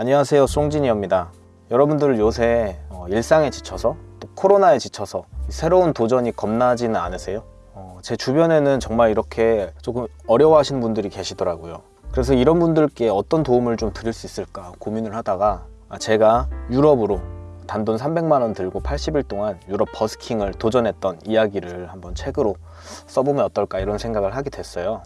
안녕하세요 송진이입니다. 여러분들 요새 어, 일상에 지쳐서 또 코로나에 지쳐서 새로운 도전이 겁나지는 않으세요? 어, 제 주변에는 정말 이렇게 조금 어려워하시는 분들이 계시더라고요. 그래서 이런 분들께 어떤 도움을 좀 드릴 수 있을까 고민을 하다가 아, 제가 유럽으로 단돈 300만 원 들고 80일 동안 유럽 버스킹을 도전했던 이야기를 한번 책으로 써보면 어떨까 이런 생각을 하게 됐어요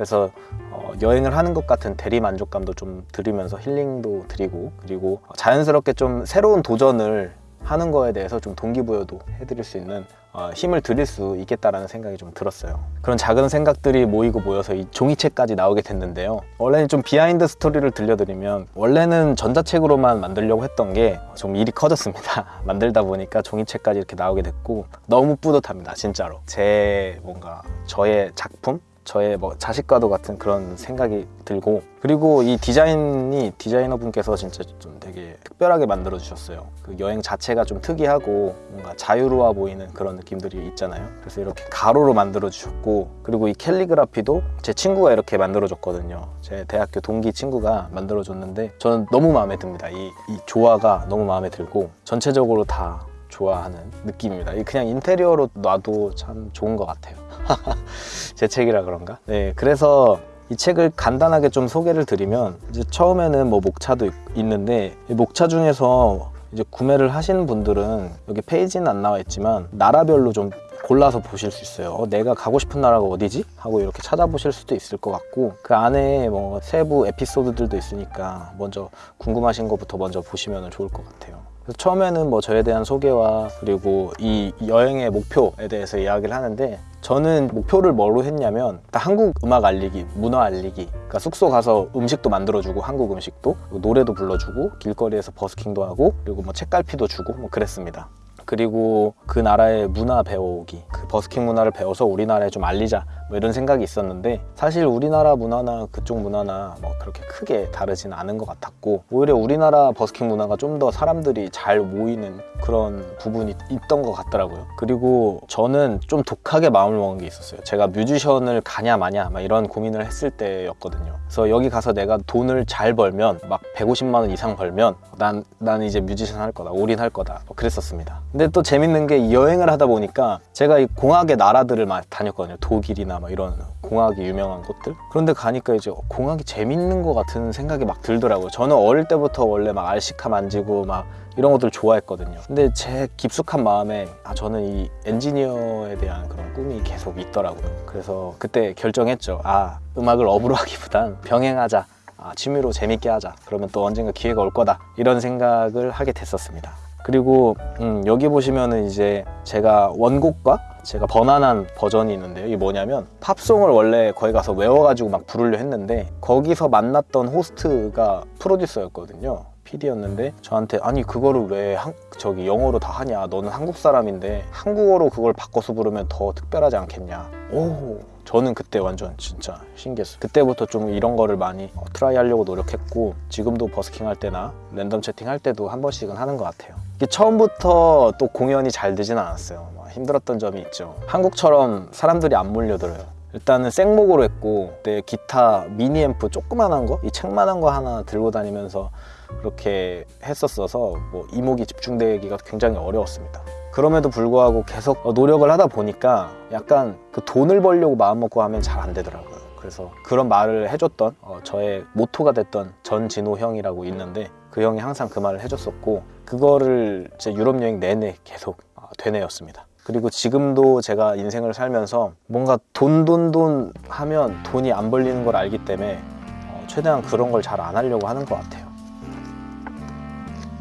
그래서 어, 여행을 하는 것 같은 대리 만족감도 좀 드리면서 힐링도 드리고 그리고 자연스럽게 좀 새로운 도전을 하는 거에 대해서 좀 동기부여도 해드릴 수 있는 어, 힘을 드릴 수 있겠다라는 생각이 좀 들었어요. 그런 작은 생각들이 모이고 모여서 이 종이책까지 나오게 됐는데요. 원래는 좀 비하인드 스토리를 들려드리면 원래는 전자책으로만 만들려고 했던 게 좀 일이 커졌습니다. 만들다 보니까 종이책까지 이렇게 나오게 됐고 너무 뿌듯합니다. 진짜로. 제 뭔가 저의 작품? 저의 뭐 자식과도 같은 그런 생각이 들고 그리고 이 디자인이 디자이너 분께서 진짜 좀 되게 특별하게 만들어 주셨어요. 그 여행 자체가 좀 특이하고 뭔가 자유로워 보이는 그런 느낌들이 있잖아요. 그래서 이렇게 가로로 만들어 주셨고 그리고 이 캘리그라피도 제 친구가 이렇게 만들어 줬거든요. 제 대학교 동기 친구가 만들어 줬는데 저는 너무 마음에 듭니다. 이, 이 조화가 너무 마음에 들고 전체적으로 다 좋아하는 느낌입니다. 이 그냥 인테리어로 놔도 참 좋은 것 같아요 제 책이라 그런가? 네, 그래서 이 책을 간단하게 좀 소개를 드리면 이제 처음에는 뭐 목차도 있- 있는데 이 목차 중에서 이제 구매를 하시는 분들은 여기 페이지는 안 나와 있지만 나라별로 좀 골라서 보실 수 있어요. 어, 내가 가고 싶은 나라가 어디지? 하고 이렇게 찾아보실 수도 있을 것 같고 그 안에 뭐 세부 에피소드들도 있으니까 먼저 궁금하신 것부터 먼저 보시면 좋을 것 같아요. 처음에는 뭐 저에 대한 소개와 그리고 이 여행의 목표에 대해서 이야기를 하는데 저는 목표를 뭐로 했냐면 딱 한국 음악 알리기, 문화 알리기. 그러니까 숙소 가서 음식도 만들어주고 한국 음식도 노래도 불러주고 길거리에서 버스킹도 하고 그리고 뭐 책갈피도 주고 뭐 그랬습니다. 그리고 그 나라의 문화 배워오기 그 버스킹 문화를 배워서 우리나라에 좀 알리자 뭐 이런 생각이 있었는데 사실 우리나라 문화나 그쪽 문화나 뭐 그렇게 크게 다르지는 않은 것 같았고 오히려 우리나라 버스킹 문화가 좀 더 사람들이 잘 모이는 그런 부분이 있던 것 같더라고요. 그리고 저는 좀 독하게 마음을 먹은 게 있었어요. 제가 뮤지션을 가냐 마냐 막 이런 고민을 했을 때였거든요. 그래서 여기 가서 내가 돈을 잘 벌면 막 150만 원 이상 벌면 난, 난 이제 뮤지션 할 거다 올인할 거다 뭐 그랬었습니다. 근데 또 재밌는 게이 여행을 하다 보니까 제가 이 공학의 나라들을 많이 다녔거든요. 독일이나 막 이런 공학이 유명한 곳들? 그런데 가니까 이제 공학이 재밌는 것 같은 생각이 막 들더라고요. 저는 어릴 때부터 원래 막 알시카 만지고 막 이런 것들 좋아했거든요. 근데 제 깊숙한 마음에 아 저는 이 엔지니어에 대한 그런 꿈이 계속 있더라고요. 그래서 그때 결정했죠. 아 음악을 업으로 하기보단 병행하자. 아, 취미로 재밌게 하자. 그러면 또 언젠가 기회가 올 거다. 이런 생각을 하게 됐었습니다 그리고 음, 여기 보시면은 이제 제가 원곡과 제가 번안한 버전이 있는데요. 이게 뭐냐면 팝송을 원래 거기 가서 외워가지고 막 부르려 했는데 거기서 만났던 호스트가 프로듀서였거든요. PD였는데 저한테 아니 그거를 왜 한, 저기 영어로 다 하냐. 너는 한국 사람인데 한국어로 그걸 바꿔서 부르면 더 특별하지 않겠냐. 오 저는 그때 완전 진짜 신기했어요. 그때부터 좀 이런 거를 많이 어, try 하려고 노력했고 지금도 버스킹 할 때나 랜덤 채팅 할 때도 한 번씩은 하는 것 같아요 처음부터 또 공연이 잘 되진 않았어요. 막 힘들었던 점이 있죠. 한국처럼 사람들이 안 몰려들어요. 일단은 생목으로 했고 그때 기타 미니 앰프 조그만한 거? 이 책만한 거 하나 들고 다니면서 그렇게 했었어서 뭐 이목이 집중되기가 굉장히 어려웠습니다. 그럼에도 불구하고 계속 노력을 하다 보니까 약간 그 돈을 벌려고 마음먹고 하면 잘 안 되더라고요 그래서 그런 말을 해줬던 어, 저의 모토가 됐던 전진호 형이라고 있는데 그 형이 항상 그 말을 해줬었고 그거를 제 유럽 여행 내내 계속 어, 되뇌었습니다. 그리고 지금도 제가 인생을 살면서 뭔가 돈 돈 돈 하면 돈이 안 벌리는 걸 알기 때문에 어, 최대한 그런 걸 잘 안 하려고 하는 것 같아요.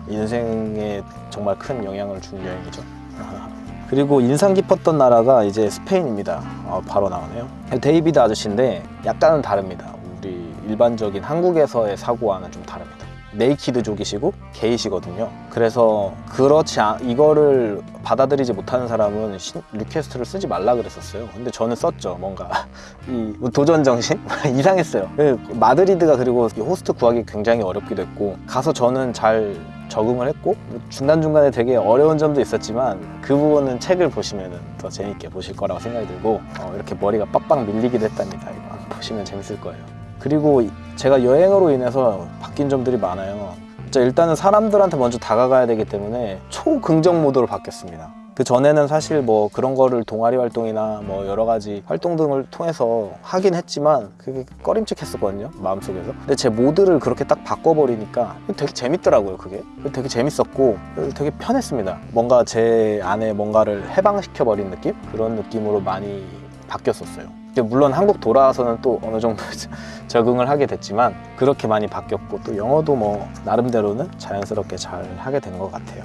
인생에 정말 큰 영향을 준 여행이죠 그리고 인상 깊었던 나라가 이제 스페인입니다. 어, 바로 나오네요. 데이비드 아저씨인데 약간은 다릅니다. 우리 일반적인 한국에서의 사고와는 좀 다릅니다 naked족이시고 게이시거든요. 그래서 그렇지 않, 이거를 받아들이지 못하는 사람은 신- request를 쓰지 말라 그랬었어요. 근데 저는 썼죠 뭔가. 이 도전 정신? 이상했어요. 그 마드리드가 그리고 이 호스트 구하기 굉장히 어렵기도 했고 가서 저는 잘 적응을 했고 중간중간에 되게 어려운 점도 있었지만 그 부분은 책을 보시면 더 재밌게 보실 거라고 생각이 들고 어, 이렇게 머리가 빡빡 밀리기도 했답니다. 이거 보시면 재밌을 거예요 그리고 제가 여행으로 인해서 느낀 점들이 많아요. 일단은 사람들한테 먼저 다가가야 되기 때문에 초긍정 모드로 바뀌었습니다. 그 전에는 사실 뭐 그런 거를 동아리 활동이나 뭐 여러 가지 활동 등을 통해서 하긴 했지만 그게 꺼림칙했었거든요 마음속에서. 근데 제 모드를 그렇게 딱 바꿔버리니까 되게 재밌더라고요 그게. 되게 재밌었고 되게 편했습니다. 뭔가 제 안에 뭔가를 해방시켜버린 느낌? 그런 느낌으로 많이 바뀌었었어요 물론 한국 돌아와서는 또 어느 정도 적응을 하게 됐지만 그렇게 많이 바뀌었고 또 영어도 뭐 나름대로는 자연스럽게 잘 하게 된 것 같아요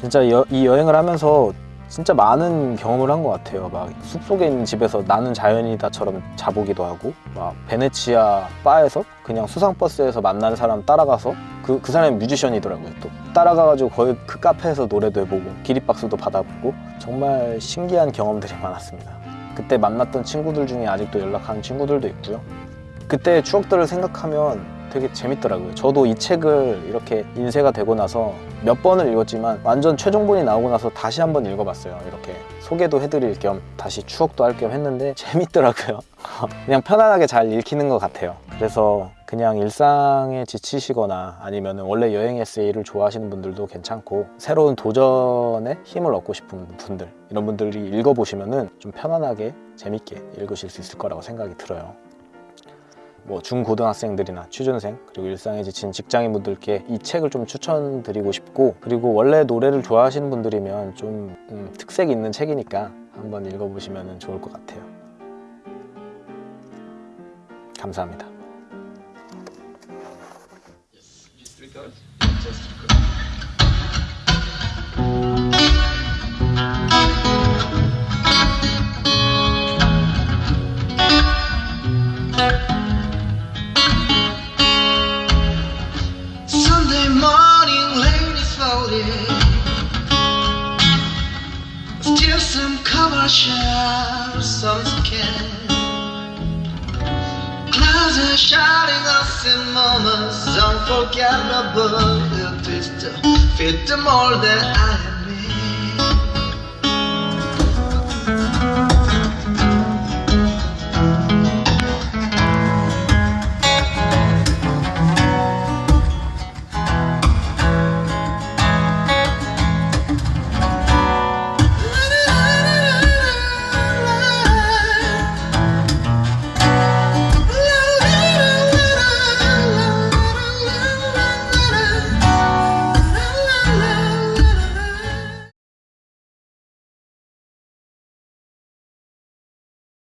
진짜 여- 이 여행을 하면서 진짜 많은 경험을 한 것 같아요. 막 숲속에 있는 집에서 나는 자연이다처럼 자보기도 하고, 막 베네치아 바에서 그냥 수상버스에서 만난 사람 따라가서 그, 그 사람이 뮤지션이더라고요. 또 따라가가지고 거의 그 카페에서 노래도 해보고 기립박수도 받아보고 정말 신기한 경험들이 많았습니다. 그때 만났던 친구들 중에 아직도 연락하는 친구들도 있고요. 그때 추억들을 생각하면 되게 재밌더라고요. 저도 이 책을 이렇게 인쇄가 되고 나서 몇 번을 읽었지만 완전 최종본이 나오고 나서 다시 한번 읽어봤어요. 이렇게 소개도 해드릴 겸 다시 추억도 할 겸 했는데 재밌더라고요. 그냥 편안하게 잘 읽히는 것 같아요. 그래서 그냥 일상에 지치시거나 아니면 원래 여행 에세이를 좋아하시는 분들도 괜찮고 새로운 도전에 힘을 얻고 싶은 분들 이런 분들이 읽어보시면은 좀 편안하게 재밌게 읽으실 수 있을 거라고 생각이 들어요. 뭐 중고등학생들이나 취준생 그리고 일상에 지친 직장인분들께 이 책을 좀 추천드리고 싶고 그리고 원래 노래를 좋아하시는 분들이면 좀 음, 특색 있는 책이니까 한번 읽어보시면 좋을 것 같아요. 감사합니다. Are shining us in moments unforgettable. It is to fit the mold that I am